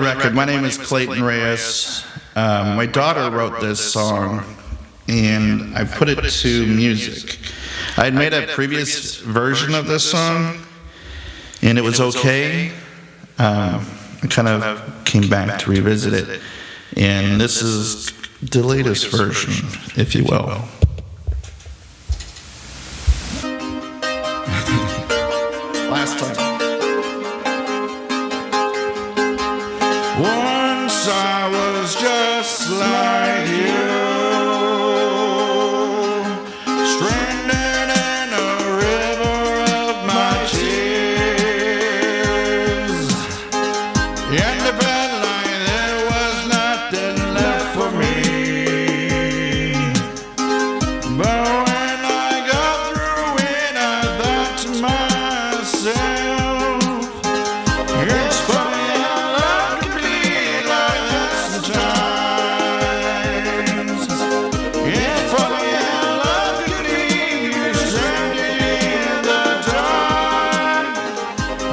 record, my name is Clayton Reyes. Um, my daughter wrote this song, and I put it to music. I had made a previous version of this song, and it was okay. Um, I kind of came back to revisit it, and this is the latest version, if you will. Last time. Once I was just like you,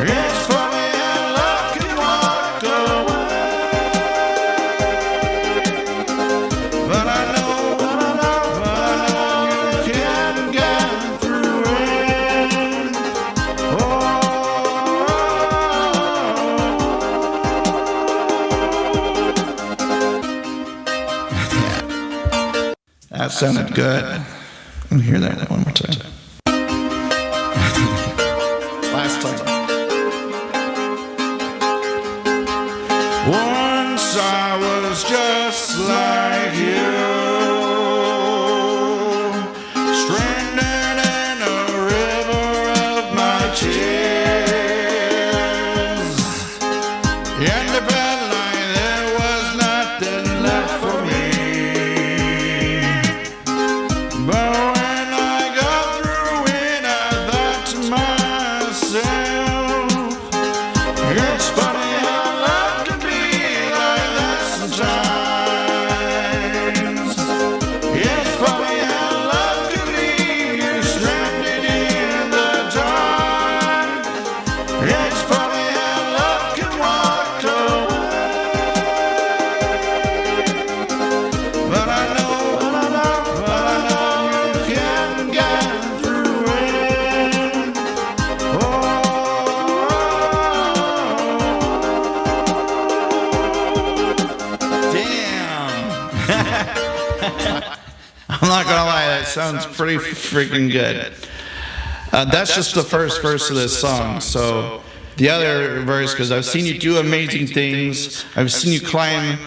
Oh. That sounded good. Let me hear that one more time. Last time. Once I was just like you, stranded in a river of my tears. Independently, there I'm not gonna lie, that sounds pretty freaking good. Uh, that's just the first verse of this song. So the other verse, because I've seen you do amazing things. I've seen you climb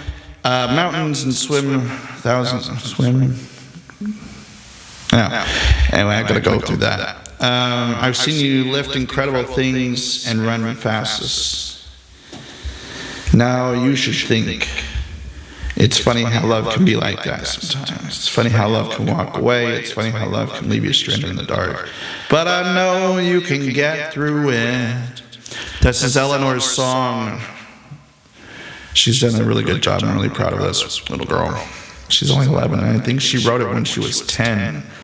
uh, mountains and swim thousands, of swim. Yeah. Anyway, I've gotta go through that. Um, I've seen you lift incredible things and run fastest. Now you should think. It's funny how love can be like that sometimes. It's funny how love can walk away. It's funny how love can leave you stranded in the dark. But I know you can get through it. This is Eleanor's song. She's done a really good job. I'm really proud of this little girl. She's only 11, and I think she wrote it when she was 10.